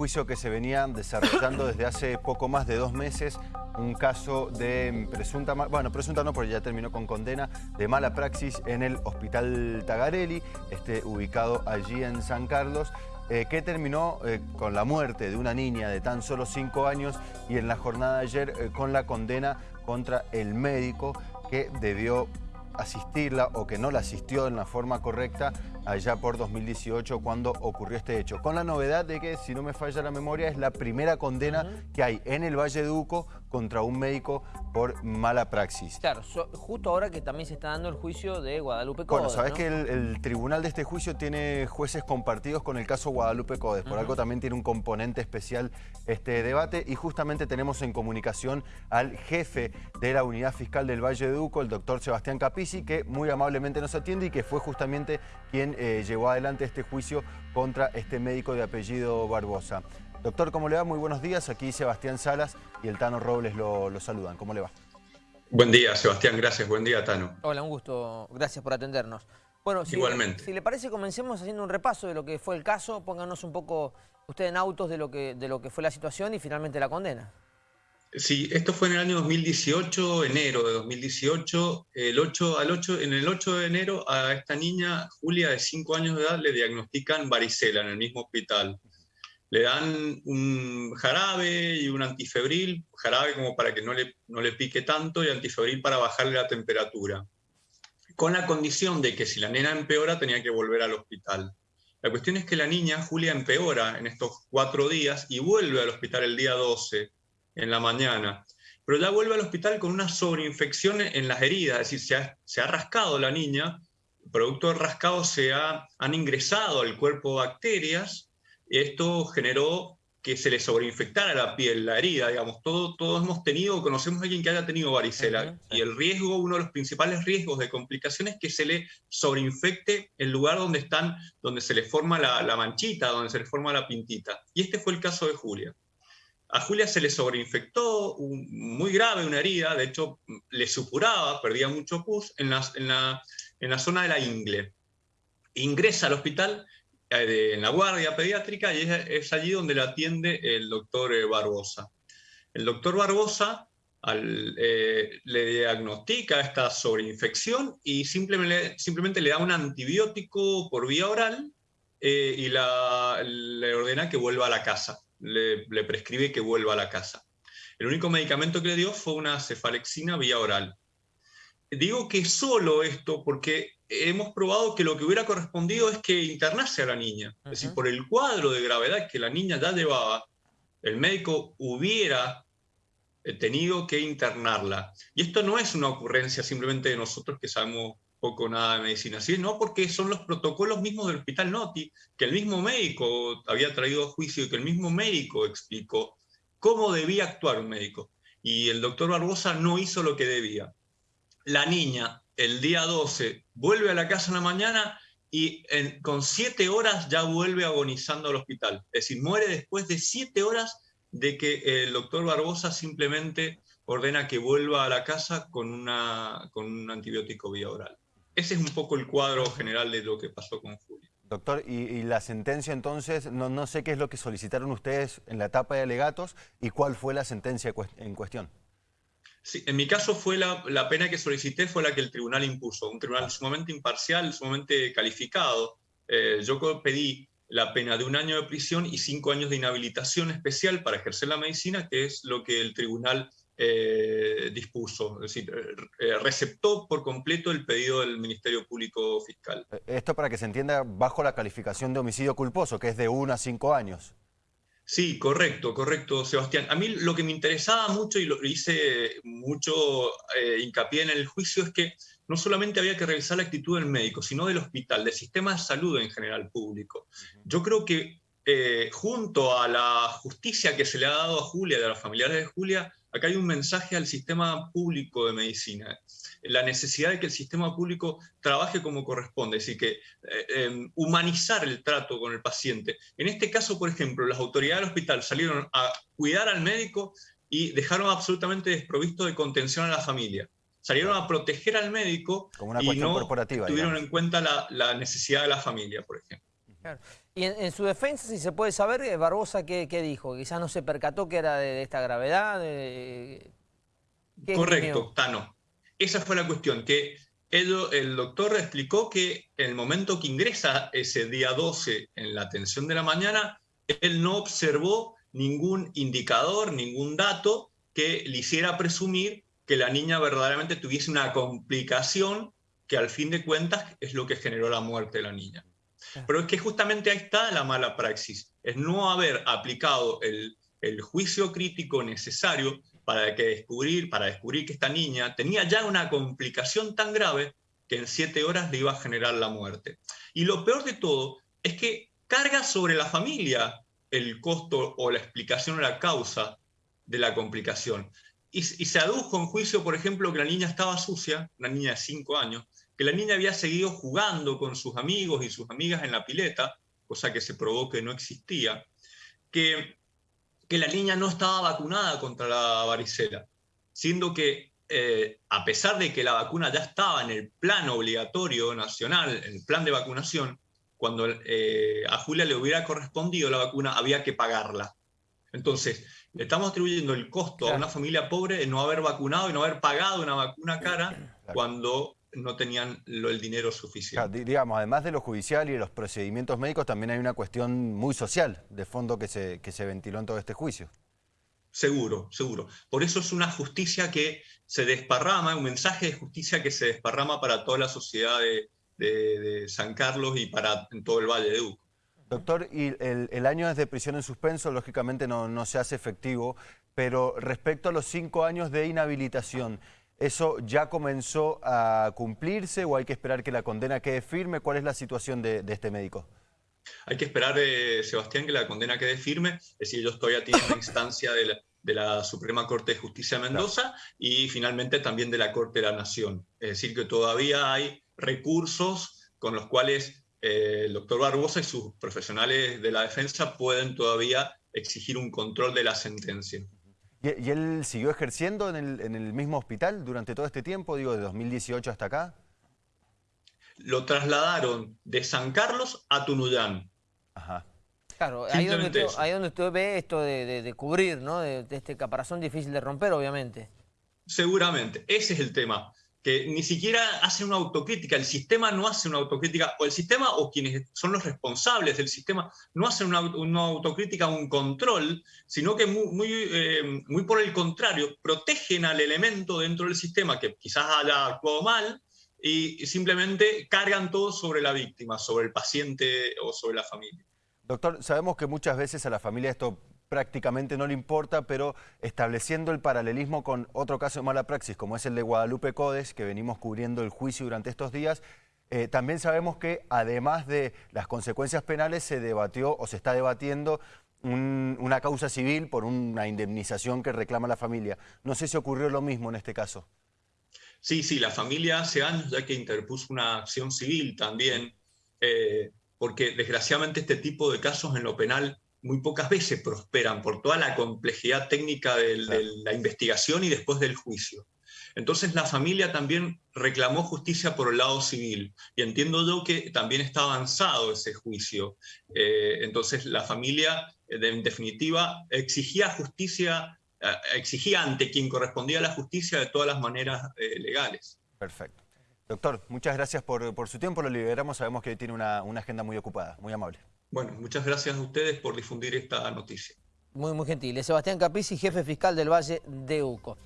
juicio que se venía desarrollando desde hace poco más de dos meses, un caso de presunta, bueno, presunta no, porque ya terminó con condena, de mala praxis en el Hospital Tagarelli, este, ubicado allí en San Carlos, eh, que terminó eh, con la muerte de una niña de tan solo cinco años y en la jornada de ayer eh, con la condena contra el médico que debió asistirla o que no la asistió en la forma correcta allá por 2018 cuando ocurrió este hecho. Con la novedad de que, si no me falla la memoria, es la primera condena que hay en el Valle de Uco contra un médico por mala praxis. Claro, justo ahora que también se está dando el juicio de Guadalupe Codes. Bueno, sabes que el, tribunal de este juicio tiene jueces compartidos con el caso Guadalupe Codes. Por algo también tiene un componente especial este debate y justamente tenemos en comunicación al jefe de la unidad fiscal del Valle de Uco, el doctor Sebastián Capici, que muy amablemente nos atiende y que fue justamente quien eh, llevó adelante este juicio contra este médico de apellido Barbosa. Doctor, ¿cómo le va? Muy buenos días. Aquí Sebastián Salas y el Tano Robles lo, saludan. ¿Cómo le va? Buen día, Sebastián. Gracias. Buen día, Tano. Hola, un gusto. Gracias por atendernos. Bueno, si Igualmente. Le, si le parece, comencemos haciendo un repaso de lo que fue el caso. Pónganos un poco usted en autos de lo que, de lo que fue la situación y finalmente la condena. Sí, esto fue en el año 2018, enero de 2018. El 8, al 8, en el 8 de enero a esta niña, Julia, de 5 años de edad, le diagnostican varicela en el mismo hospital le dan un jarabe y un antifebril, jarabe como para que no le, no le pique tanto y antifebril para bajarle la temperatura, con la condición de que si la nena empeora tenía que volver al hospital. La cuestión es que la niña, Julia, empeora en estos cuatro días y vuelve al hospital el día 12, en la mañana. Pero ya vuelve al hospital con una sobreinfección en las heridas, es decir, se ha, se ha rascado la niña, producto del rascado se ha, han ingresado al cuerpo bacterias esto generó que se le sobreinfectara la piel, la herida, digamos, todo, todos hemos tenido, conocemos a alguien que haya tenido varicela, y el riesgo, uno de los principales riesgos de complicaciones es que se le sobreinfecte el lugar donde están, donde se le forma la, manchita, donde se le forma la pintita. Y este fue el caso de Julia. A Julia se le sobreinfectó muy grave una herida, de hecho le supuraba, perdía mucho pus en la, en la, en la zona de la ingle. Ingresa al hospital en la guardia pediátrica y es, allí donde la atiende el doctor eh, Barbosa. El doctor Barbosa eh, le diagnostica esta sobreinfección y simplemente, le da un antibiótico por vía oral y le ordena que vuelva a la casa, le prescribe que vuelva a la casa. El único medicamento que le dio fue una cefalexina vía oral. Digo que solo esto porque hemos probado que lo que hubiera correspondido es que internase a la niña. Es decir, por el cuadro de gravedad que la niña ya llevaba, el médico hubiera eh, tenido que internarla. Y esto no es una ocurrencia simplemente de nosotros que sabemos poco nada de medicina, sino porque son los protocolos mismos del Hospital Noti, que el mismo médico había traído a juicio y que el mismo médico explicó cómo debía actuar un médico. Y el doctor Barbosa no hizo lo que debía. La niña el día 12 vuelve a la casa en la mañana y con siete horas ya vuelve agonizando al hospital. Es decir, muere después de siete horas de que el doctor Barbosa simplemente ordena que vuelva a la casa con, un antibiótico vía oral. Ese es un poco el cuadro general de lo que pasó con Julia. Doctor, y, la sentencia entonces, no, no sé qué es lo que solicitaron ustedes en la etapa de alegatos y cuál fue la sentencia en cuestión. En mi caso fue la, pena que solicité fue la que el tribunal impuso, un tribunal sumamente imparcial, sumamente calificado. Eh, yo pedí la pena de un año de prisión y cinco años de inhabilitación especial para ejercer la medicina, que es lo que el tribunal eh, dispuso, es decir, eh, receptó por completo el pedido del Ministerio Público Fiscal. Esto para que se entienda bajo la calificación de homicidio culposo, que es de uno a cinco años. Sí, correcto, correcto, Sebastián. A mí lo que me interesaba mucho y lo hice mucho eh, hincapié en el juicio es que no solamente había que revisar la actitud del médico, sino del hospital, del sistema de salud en general público. Yo creo que eh, junto a la justicia que se le ha dado a Julia, de los familiares de Julia, acá hay un mensaje al sistema público de medicina la necesidad de que el sistema público trabaje como corresponde, es decir, que eh, em, humanizar el trato con el paciente. En este caso, por ejemplo, las autoridades del hospital salieron a cuidar al médico y dejaron absolutamente desprovisto de contención a la familia. Salieron a proteger al médico y no tuvieron en cuenta la, necesidad de la familia, por ejemplo. Y en, su defensa, si se puede saber, eh, Barbosa, ¿qué, dijo? Quizás no se percató que era de, esta gravedad. Correcto, Tano. Esa fue la cuestión, que el, doctor explicó que en el momento que ingresa ese día 12 en la atención de la mañana, él no observó ningún indicador, ningún dato que le hiciera presumir que la niña verdaderamente tuviese una complicación que al fin de cuentas es lo que generó la muerte de la niña. Pero es que justamente ahí está la mala praxis, es no haber aplicado el, juicio crítico necesario para, descubrir, para descubrir que esta niña tenía ya una complicación tan grave que en siete horas le iba a generar la muerte. Y lo peor de todo es que carga sobre la familia el costo o la explicación o la causa de la complicación. Y, y, se adujo en juicio, por ejemplo, que la niña estaba sucia, una niña de cinco años, que la niña había seguido jugando con sus amigos y sus amigas en la pileta, cosa que se probó que no existía, que que la niña no estaba vacunada contra la varicela, siendo que eh, a pesar de que la vacuna ya estaba en el plan obligatorio nacional, en el plan de vacunación, cuando eh, a Julia le hubiera correspondido la vacuna, había que pagarla. Entonces, le estamos atribuyendo el costo a una familia pobre de no haber vacunado y no haber pagado una vacuna cara cuando no tenían el dinero suficiente. digamos, además de lo judicial y de los procedimientos médicos, también hay una cuestión muy social de fondo que se, que se ventiló en todo este juicio. Seguro, seguro. Por eso es una justicia que se desparrama, un mensaje de justicia que se desparrama para toda la sociedad de, San Carlos y para todo el Valle de Uco. Doctor, y el, año de prisión en suspenso lógicamente no, no se hace efectivo, pero respecto a los cinco años de inhabilitación, ¿Eso ya comenzó a cumplirse o hay que esperar que la condena quede firme? ¿Cuál es la situación de, este médico? Hay que esperar, eh, Sebastián, que la condena quede firme. Es decir, ellos todavía tienen una instancia de la, Suprema Corte de Justicia de Mendoza y finalmente también de la Corte de la Nación. Es decir, que todavía hay recursos con los cuales eh, el doctor Barbosa y sus profesionales de la defensa pueden todavía exigir un control de la sentencia. ¿Y, él siguió ejerciendo en el, mismo hospital durante todo este tiempo, digo, de 2018 hasta acá? Lo trasladaron de San Carlos a Tunuyán. Ajá. Claro, ahí donde, ahí donde, usted, ve esto de, cubrir, ¿no? De, de, este caparazón difícil de romper, obviamente. Seguramente, ese es el tema que ni siquiera hacen una autocrítica, el sistema no hace una autocrítica, o el sistema o quienes son los responsables del sistema no hacen una, autocrítica, un control, sino que eh, muy, por el contrario, protegen al elemento dentro del sistema que quizás haya actuado mal y simplemente cargan todo sobre la víctima, sobre el paciente o sobre la familia. Doctor, sabemos que muchas veces a la familia esto prácticamente no le importa, pero estableciendo el paralelismo con otro caso de mala praxis, como es el de Guadalupe Codes, que venimos cubriendo el juicio durante estos días, eh, también sabemos que además de las consecuencias penales se debatió o se está debatiendo una causa civil por una indemnización que reclama la familia. No sé si ocurrió lo mismo en este caso. Sí, sí, la familia hace años ya que interpuso una acción civil también, eh, porque desgraciadamente este tipo de casos en lo penal muy pocas veces prosperan por toda la complejidad técnica de, la investigación y después del juicio. Entonces la familia también reclamó justicia por el lado civil y entiendo yo que también está avanzado ese juicio. Eh, entonces la familia, eh, en definitiva, exigía justicia, eh, exigía ante quien correspondía la justicia de todas las maneras legales. Perfecto. Doctor, muchas gracias por, su tiempo, lo liberamos, sabemos que tiene una agenda muy ocupada, muy amable. Bueno, muchas gracias a ustedes por difundir esta noticia. Muy, muy gentil. Sebastián Caprici, jefe fiscal del Valle de Uco.